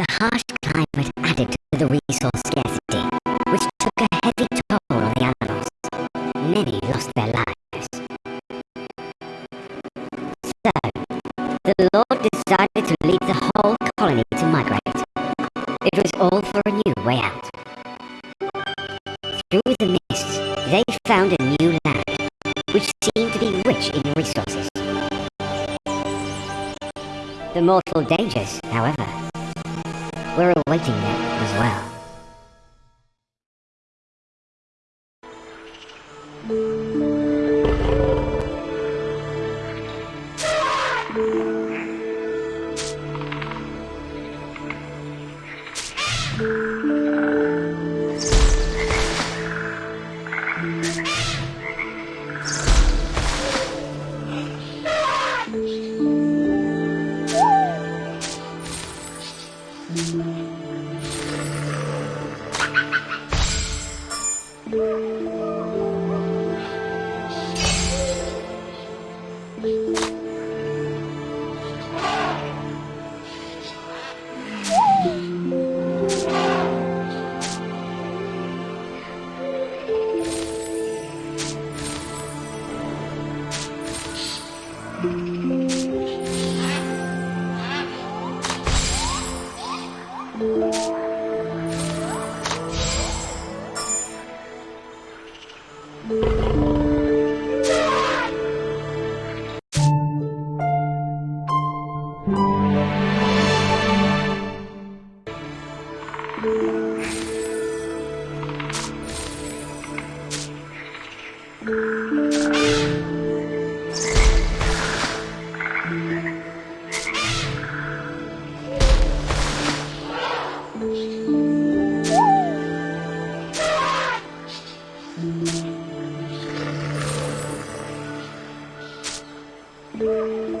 The harsh climate added to the resource scarcity, which took a heavy toll on the animals. Many lost their lives. So, the Lord decided to lead the whole colony to migrate. It was all for a new way out. Through the mists, they found a new land, which seemed to be rich in resources. The mortal dangers, however, we're awaiting it as well. Thank you. Thank you. Thank you. Música